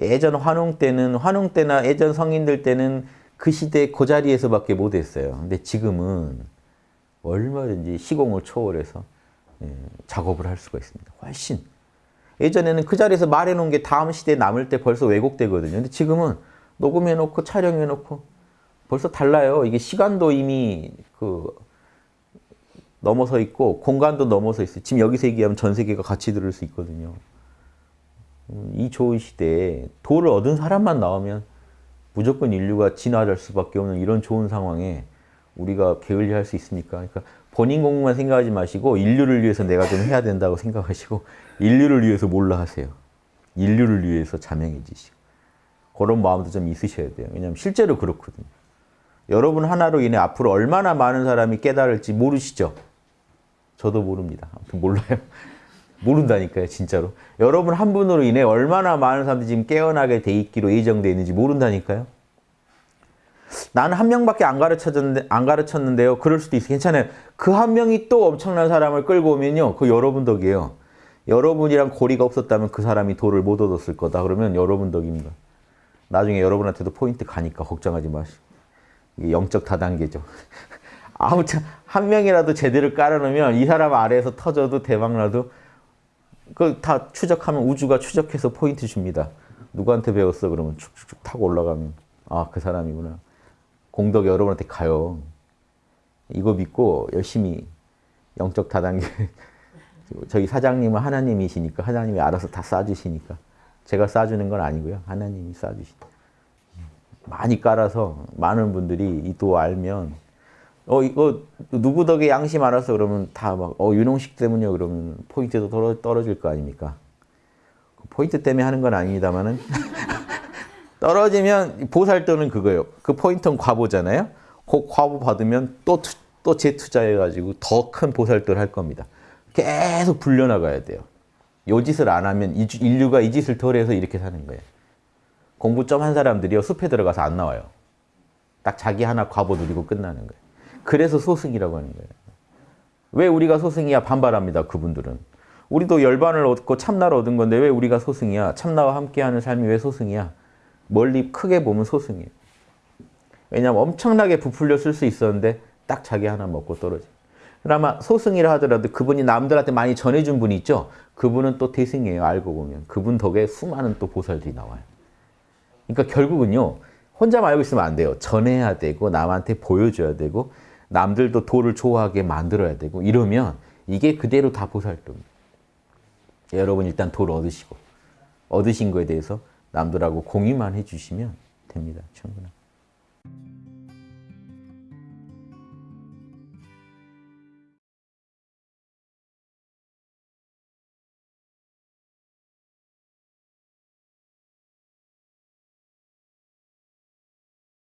예전 환웅 때는 환웅 때나 예전 성인들 때는 그 시대 그 자리에서밖에 못했어요. 근데 지금은 얼마든지 시공을 초월해서 예, 작업을 할 수가 있습니다. 훨씬. 예전에는 그 자리에서 말해놓은 게 다음 시대에 남을 때 벌써 왜곡되거든요. 근데 지금은 녹음해놓고 촬영해놓고 벌써 달라요. 이게 시간도 이미 그 넘어서 있고 공간도 넘어서 있어요. 지금 여기서 얘기하면 전 세계가 같이 들을 수 있거든요. 음, 이 좋은 시대에 도를 얻은 사람만 나오면 무조건 인류가 진화할 수밖에 없는 이런 좋은 상황에 우리가 게을리할 수 있습니까? 그러니까 본인 공부만 생각하지 마시고 인류를 위해서 내가 좀 해야 된다고 생각하시고 인류를 위해서 몰라 하세요. 인류를 위해서 자명해지시고 그런 마음도 좀 있으셔야 돼요. 왜냐하면 실제로 그렇거든요. 여러분 하나로 인해 앞으로 얼마나 많은 사람이 깨달을지 모르시죠? 저도 모릅니다. 아무튼 몰라요. 모른다니까요, 진짜로. 여러분 한 분으로 인해 얼마나 많은 사람들이 지금 깨어나게 돼 있기로 예정되어 있는지 모른다니까요. 나는 한 명밖에 안 가르쳤는데 안 가르쳤는데요. 그럴 수도 있어요. 괜찮아요. 그 한 명이 또 엄청난 사람을 끌고 오면요. 그 여러분 덕이에요. 여러분이랑 고리가 없었다면 그 사람이 도를 못 얻었을 거다. 그러면 여러분 덕입니다. 나중에 여러분한테도 포인트 가니까 걱정하지 마시고. 영적 다단계죠. 아무튼 한 명이라도 제대로 깔아놓으면 이 사람 아래에서 터져도 대박나도 그다 추적하면 우주가 추적해서 포인트 줍니다. 누구한테 배웠어? 그러면 쭉쭉쭉 타고 올라가면 아 그 사람이구나. 공덕 여러분한테 가요. 이거 믿고 열심히 영적 다단계 저희 사장님은 하나님이시니까 하나님이 알아서 다 쏴주시니까 제가 쏴주는 건 아니고요. 하나님이 쏴주시다. 많이 깔아서 많은 분들이 이 도 알면 어 이거 누구 덕에 양심 알아서 그러면 다 막 어 윤홍식 때문이요 그러면 포인트도 떨어, 떨어질 거 아닙니까? 그 포인트 때문에 하는 건 아닙니다만은 떨어지면 보살도는 그거예요. 그 포인트는 과보잖아요. 그 과보 받으면 또 또 재투자해가지고 더 큰 보살도를 할 겁니다. 계속 불려나가야 돼요. 요 짓을 안 하면 인류가 이 짓을 덜 해서 이렇게 사는 거예요. 공부 좀 한 사람들이요. 숲에 들어가서 안 나와요. 딱 자기 하나 과보 누리고 끝나는 거예요. 그래서 소승이라고 하는 거예요. 왜 우리가 소승이야? 반발합니다. 그분들은. 우리도 열반을 얻고 참나를 얻은 건데 왜 우리가 소승이야? 참나와 함께하는 삶이 왜 소승이야? 멀리 크게 보면 소승이에요. 왜냐하면 엄청나게 부풀려 쓸 수 있었는데 딱 자기 하나 먹고 떨어져. 그나마 소승이라 하더라도 그분이 남들한테 많이 전해준 분이 있죠. 그분은 또 대승이에요. 알고 보면. 그분 덕에 수많은 또 보살들이 나와요. 그러니까 결국은요. 혼자만 알고 있으면 안 돼요. 전해야 되고 남한테 보여줘야 되고 남들도 도를 좋아하게 만들어야 되고 이러면 이게 그대로 다 보살도입니다. 여러분 일단 도를 얻으시고 얻으신 거에 대해서 남들하고 공유만 해주시면 됩니다. 충분합니다.